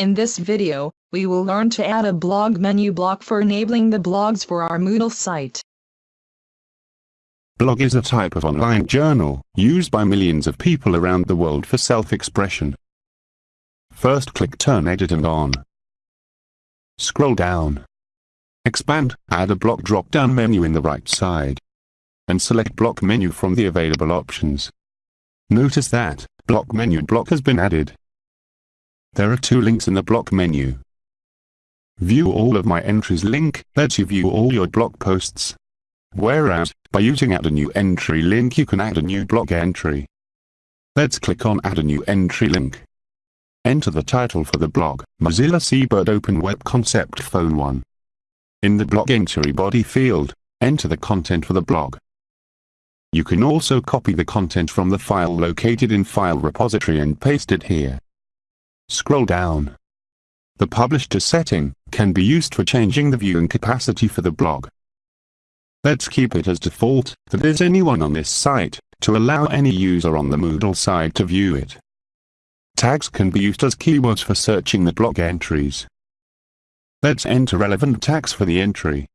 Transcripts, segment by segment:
In this video, we will learn to add a blog menu block for enabling the blogs for our Moodle site. Blog is a type of online journal, used by millions of people around the world for self-expression. First click Turn Edit and On. Scroll down. Expand, add a block drop-down menu in the right side. And select blog menu from the available options. Notice that, blog menu block has been added. There are two links in the blog menu. View all of my entries link lets you view all your blog posts. Whereas, by using add a new entry link you can add a new blog entry. Let's click on add a new entry link. Enter the title for the blog, Mozilla Seabird Open Web Concept Phone 1. In the blog entry body field, enter the content for the blog. You can also copy the content from the file located in File Repository and paste it here. Scroll down. The Publish to setting can be used for changing the viewing capacity for the blog. Let's keep it as default, that is anyone on this site, to allow any user on the Moodle site to view it. Tags can be used as keywords for searching the blog entries. Let's enter relevant tags for the entry.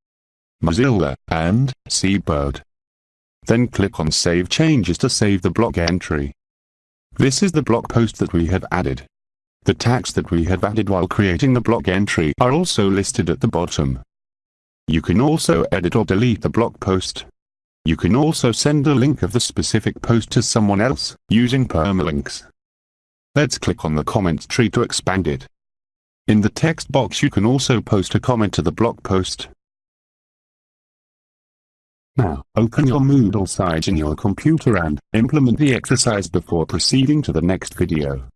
Mozilla, and, Seabird. Then click on Save Changes to save the blog entry. This is the blog post that we have added. The tags that we have added while creating the blog entry are also listed at the bottom. You can also edit or delete the blog post. You can also send a link of the specific post to someone else, using permalinks. Let's click on the comment tree to expand it. In the text box you can also post a comment to the blog post. Now, open your Moodle site in your computer and implement the exercise before proceeding to the next video.